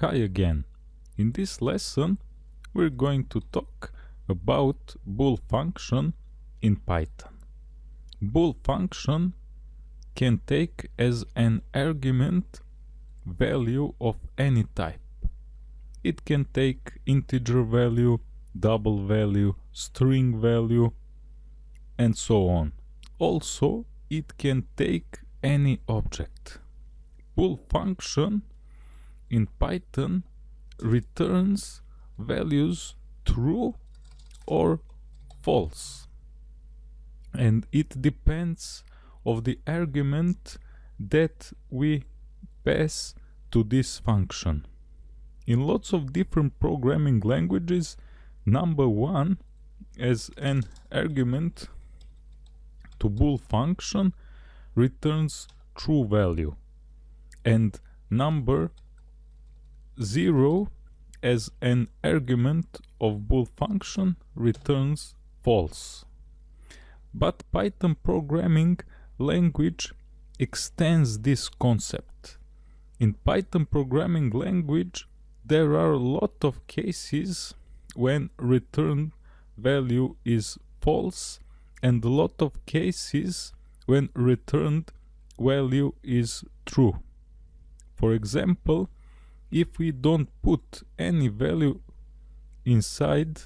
Hi again. In this lesson we're going to talk about bool function in Python. Bool function can take as an argument value of any type. It can take integer value, double value, string value and so on. Also it can take any object. Bool function in Python returns values true or false and it depends of the argument that we pass to this function. In lots of different programming languages number one as an argument to bool function returns true value and number 0 as an argument of bool function returns false. But Python programming language extends this concept. In Python programming language there are a lot of cases when return value is false and a lot of cases when returned value is true. For example, if we don't put any value inside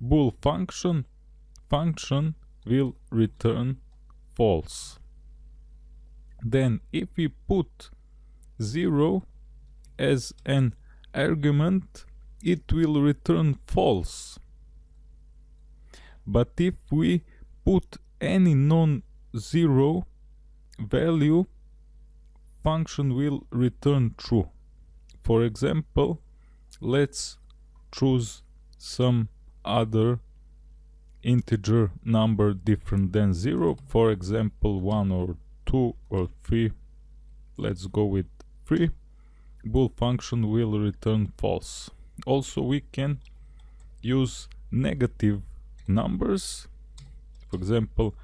bool function function will return false. Then if we put 0 as an argument it will return false. But if we put any non-zero value function will return true. For example, let's choose some other integer number different than 0 for example 1 or 2 or 3 let's go with 3 bool function will return false. Also we can use negative numbers. For example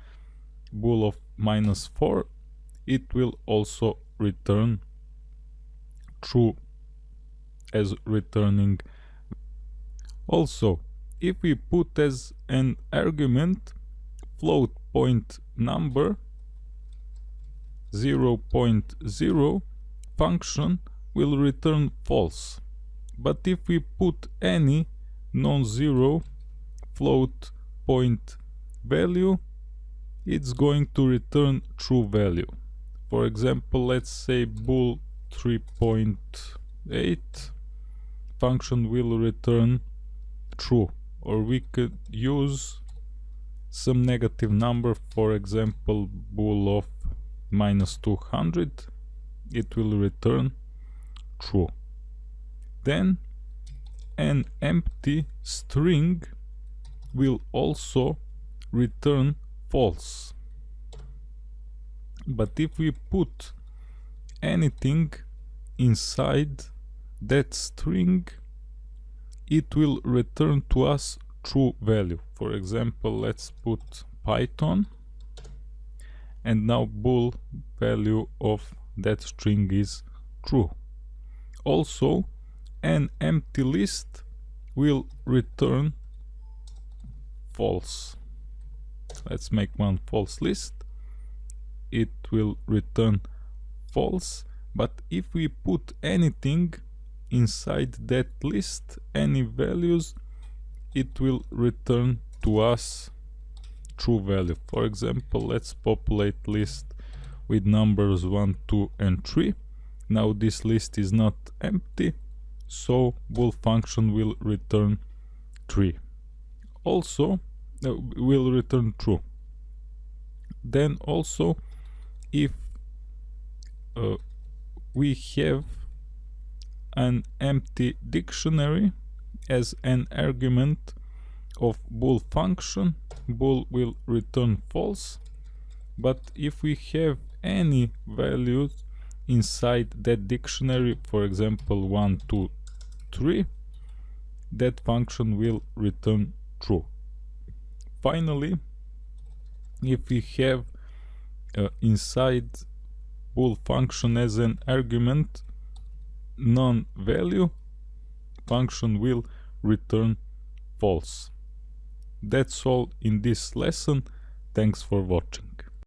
bool of minus 4 it will also return true as returning. Also if we put as an argument float point number 0 0.0 function will return false. But if we put any non-zero float point value it's going to return true value for example let's say bool 3.8 function will return true or we could use some negative number for example bool of minus 200 it will return true. Then an empty string will also return false but if we put anything inside that string it will return to us true value. For example let's put python and now bool value of that string is true. Also an empty list will return false. Let's make one false list it will return false but if we put anything inside that list any values it will return to us true value. For example let's populate list with numbers 1 2 and 3 now this list is not empty so bool function will return 3 also uh, will return true. Then also if uh, we have an empty dictionary as an argument of bool function bool will return false. But if we have any values inside that dictionary for example 1 2 3 that function will return true. Finally if we have uh, inside bool function as an argument None value function will return false. That's all in this lesson. Thanks for watching.